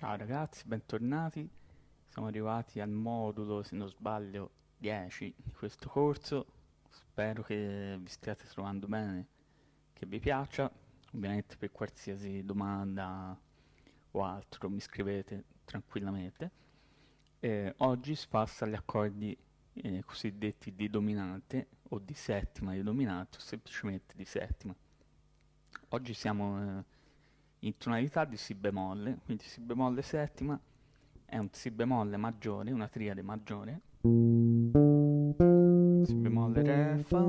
Ciao ragazzi, bentornati. Siamo arrivati al modulo, se non sbaglio, 10 di questo corso. Spero che vi stiate trovando bene, che vi piaccia. Ovviamente per qualsiasi domanda o altro mi scrivete tranquillamente. Eh, oggi si passa agli accordi eh, cosiddetti di dominante o di settima di dominante o semplicemente di settima. Oggi siamo eh, in tonalità di Si bemolle, quindi Si bemolle settima è un Si bemolle maggiore, una triade maggiore, Si bemolle Re, Fa,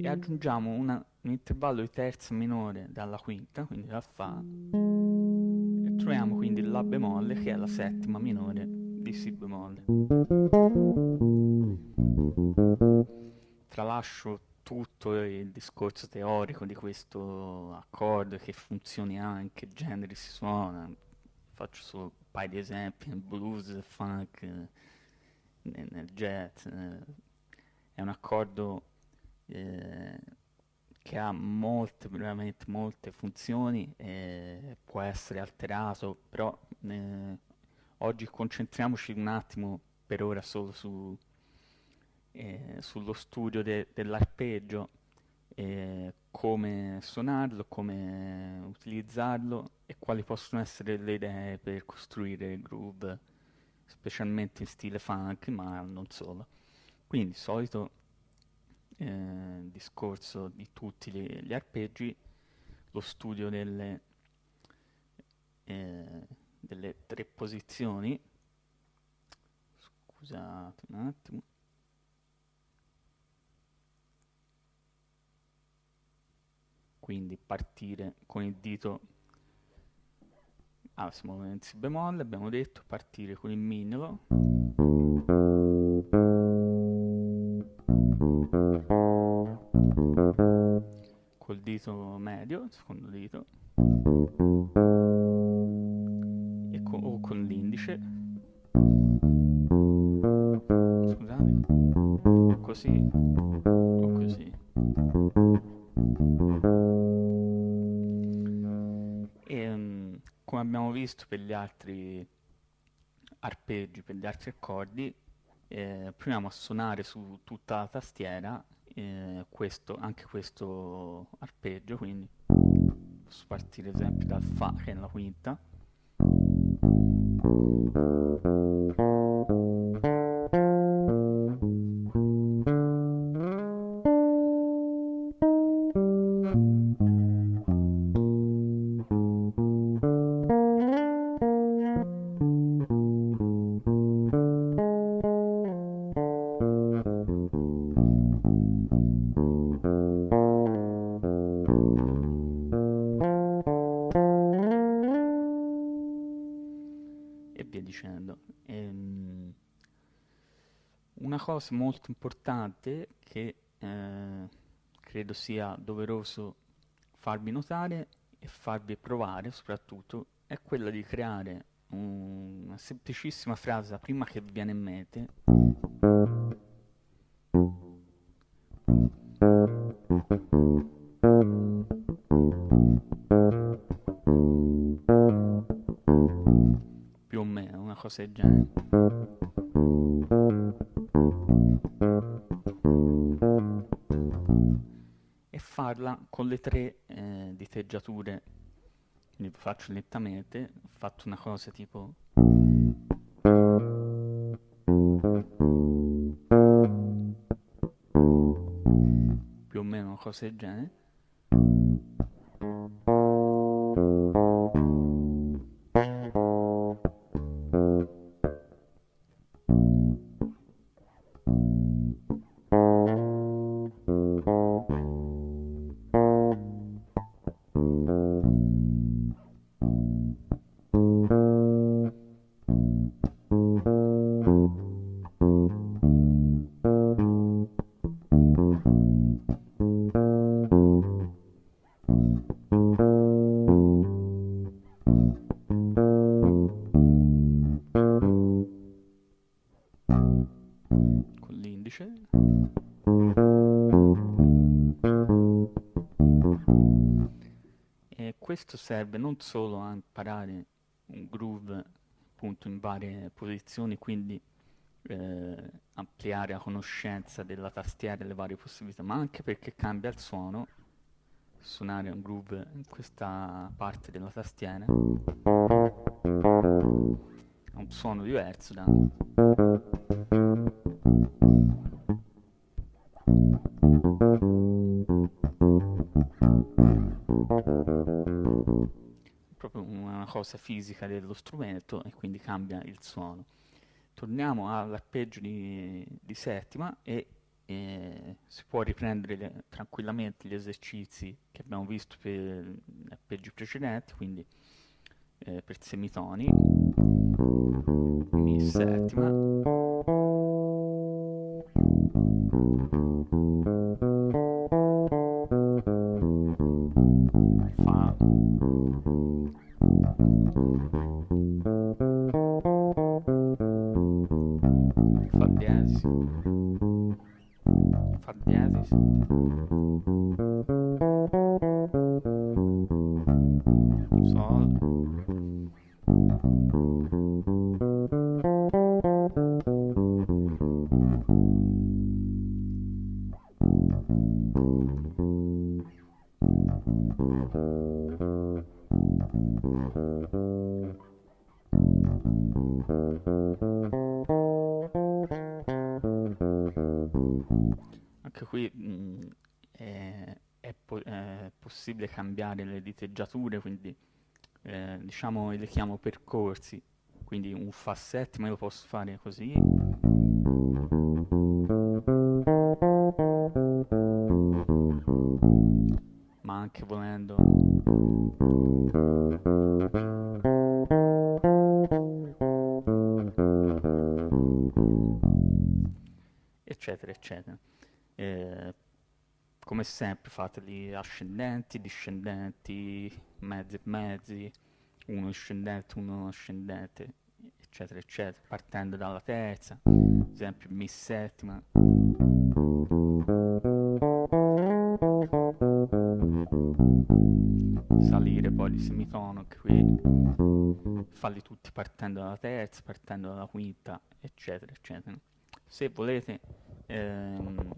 e aggiungiamo una, un intervallo di terza minore dalla quinta, quindi da Fa, e troviamo quindi La bemolle che è la settima minore di Si bemolle. Tralascio tutto il discorso teorico di questo accordo, che funzioni anche, che generi si suona, faccio solo un paio di esempi, nel blues, nel funk, nel, nel jazz, eh, è un accordo eh, che ha molte, veramente molte funzioni, e può essere alterato, però eh, oggi concentriamoci un attimo per ora solo su eh, sullo studio de- dell'arpeggio, eh, come suonarlo, come utilizzarlo e quali possono essere le idee per costruire groove, specialmente in stile funk, ma non solo. Quindi, solito eh, discorso di tutti gli, gli, arpeggi, lo studio delle, eh, delle tre posizioni. Scusate un attimo. Quindi partire con il dito ah, siamo in si bemolle abbiamo detto partire con il mignolo. Col dito medio secondo dito. E con, o con l'indice. Scusate. Così o così come abbiamo visto per gli altri arpeggi, per gli altri accordi, eh, proviamo a suonare su tutta la tastiera eh, questo, anche questo arpeggio, quindi posso partire ad esempio dal Fa che è la quinta. Cosa molto importante che eh, credo sia doveroso farvi notare e farvi provare soprattutto è quella di creare un, una semplicissima frase prima che viene in mente del genere farla con le tre eh, diteggiature. Quindi faccio lentamente ho fatto una cosa tipo più o meno una cosa del genere questo serve non solo a imparare un groove appunto in varie posizioni, quindi eh, ampliare la conoscenza della tastiera e le varie possibilità, ma anche perché cambia il suono, suonare un groove in questa parte della tastiera ha un suono diverso da fisica dello strumento e quindi cambia il suono. Torniamo all'arpeggio di, di settima e eh, si può riprendere le, tranquillamente gli esercizi che abbiamo visto per gli arpeggi precedenti, quindi eh, per semitoni, mi settima, fa fa diesis fa anche qui mh, è, è po- è possibile cambiare le diteggiature quindi eh, diciamo le chiamo percorsi. Quindi un fa settima lo posso fare così. Ma anche volendo eccetera Eh, come sempre fateli ascendenti, discendenti, mezzi e mezzi, uno discendente, uno ascendente, eccetera eccetera, partendo dalla terza, ad esempio mi settima. Salire poi di semitono anche qui, farli tutti partendo dalla terza, partendo dalla quinta, eccetera eccetera. Se volete ehm,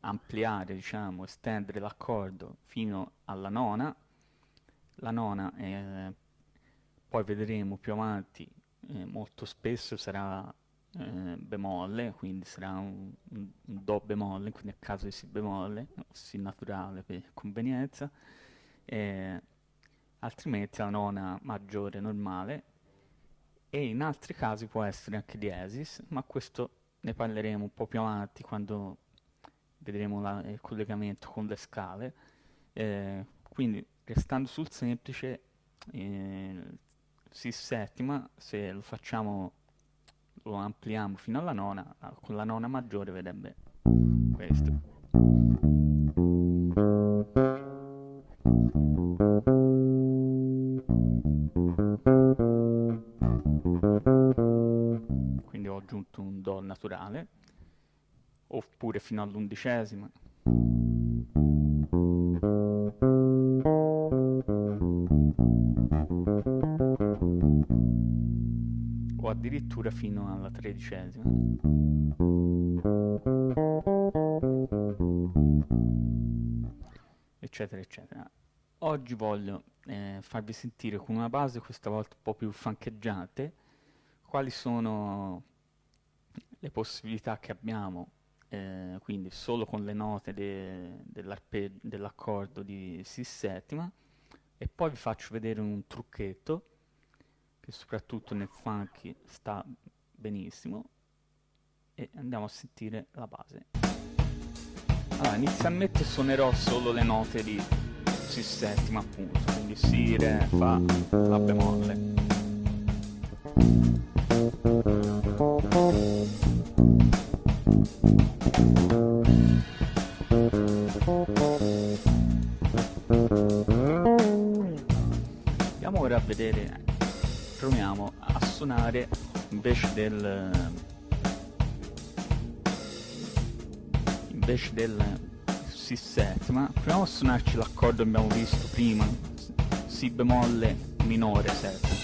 ampliare, diciamo, estendere l'accordo fino alla nona, la nona eh, poi vedremo più avanti eh, molto spesso sarà eh, bemolle, quindi sarà un, un, un do bemolle, quindi a caso di si bemolle, si naturale per convenienza, altrimenti la nona maggiore normale. E in altri casi può essere anche diesis, ma questo ne parleremo un po' più avanti quando vedremo la, il collegamento con le scale. Eh, quindi restando sul semplice, eh, si settima, se lo facciamo, lo ampliamo fino alla nona, con la nona maggiore vedrebbe questo. Oppure fino all'undicesima. O addirittura fino alla tredicesima. Eccetera, eccetera. Oggi voglio eh, farvi sentire con una base questa volta un po' più fancheggiante quali sono le possibilità che abbiamo eh, quindi solo con le note de dell'accordo di Si settima e poi vi faccio vedere un trucchetto che soprattutto nel funky sta benissimo. E andiamo a sentire la base. Allora inizialmente suonerò solo le note di Si settima appunto. Quindi Si, Re, Fa, La bemolle Andiamo ora a vedere, proviamo a suonare invece del invece del si set, proviamo a suonarci l'accordo che abbiamo visto prima, si bemolle minore 7.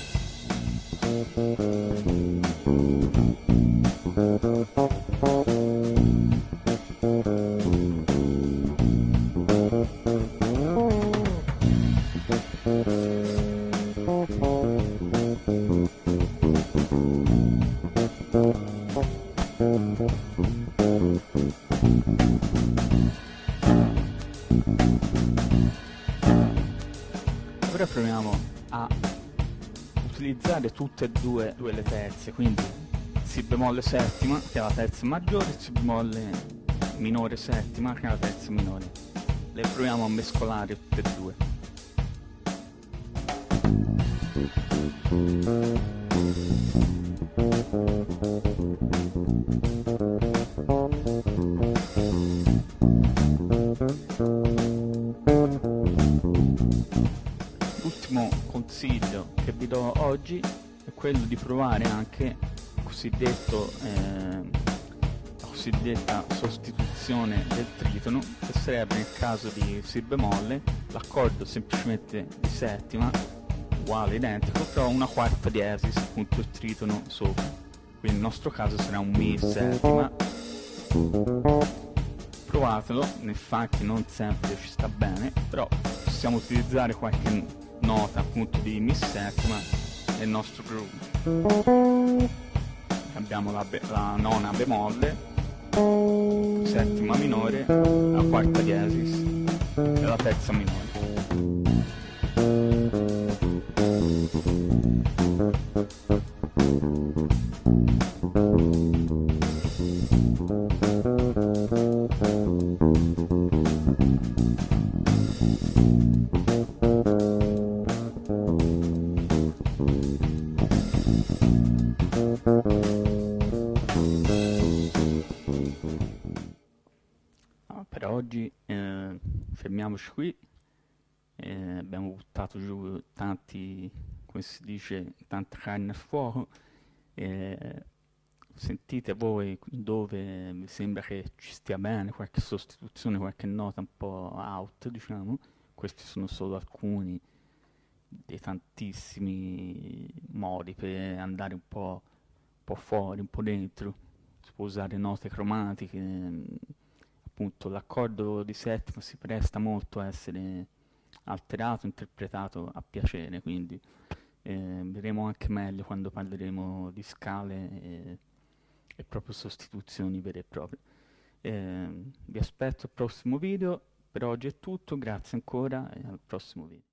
Utilizzare tutte e due, due le terze, quindi Si bemolle settima, che è la terza maggiore, Si bemolle minore settima, che è la terza minore. Le proviamo a mescolare tutte e due. L'ultimo consiglio che vi do oggi è quello di provare anche cosiddetto, eh, la cosiddetta sostituzione del tritono, che sarebbe nel caso di Si bemolle l'accordo semplicemente di settima, uguale, identico, però una quarta diesis, appunto il tritono sopra. Quindi nel nostro caso sarà un Mi settima. Provatelo, nel funk non sempre ci sta bene, però possiamo utilizzare qualche nota appunto di Mi settima nel nostro groove. Abbiamo la, la nona bemolle, settima minore, la quarta diesis e la terza minore. Eh, fermiamoci qui. Eh, abbiamo buttato giù tanti, come si dice, tanta carne al fuoco. Eh, sentite voi dove vi sembra che ci stia bene, qualche sostituzione, qualche nota un po' out, diciamo. Questi sono solo alcuni dei tantissimi modi per andare un po', un po' fuori, un po' dentro. Si può usare note cromatiche, appunto l'accordo di settima si presta molto a essere alterato, interpretato a piacere, quindi eh, vedremo anche meglio quando parleremo di scale e, e proprio sostituzioni vere e proprie. Eh, vi aspetto al prossimo video, per oggi è tutto, grazie ancora e al prossimo video.